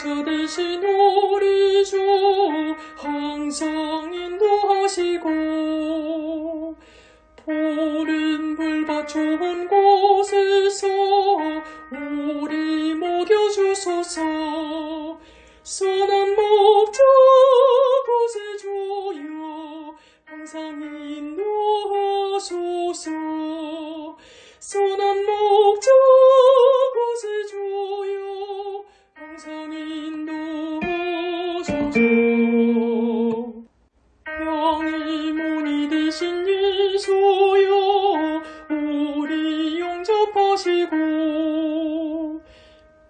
목자 대신 우리 주 항상 인도하시고 푸른 불밭 좁은 곳에서 우리 먹여주소서. 선한 목자 인도하소서 영이 문이 되신 예수여 우리 용접하시고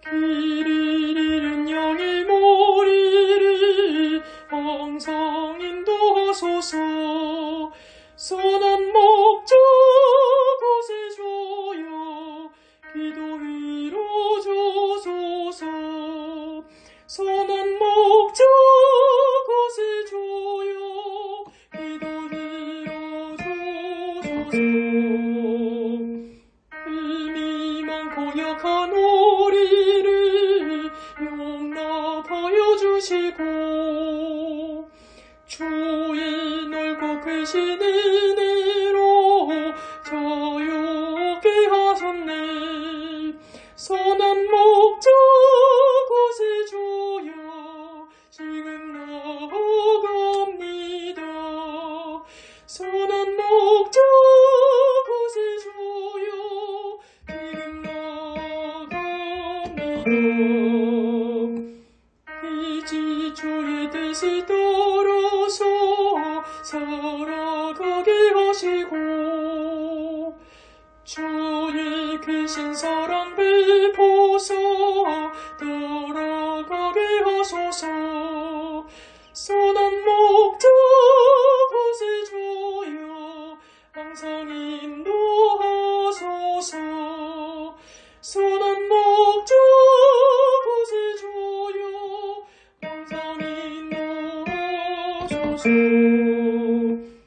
길을 잃은 양의 머리를 항상 인도하소서. 선한 목자 주시고 주의 넓고 크신 은혜로 자유케 하셨네 살아가게 하시고 주의 크신 사랑 베푸사 따라가게 하소서. 선한 목자 주옵소서.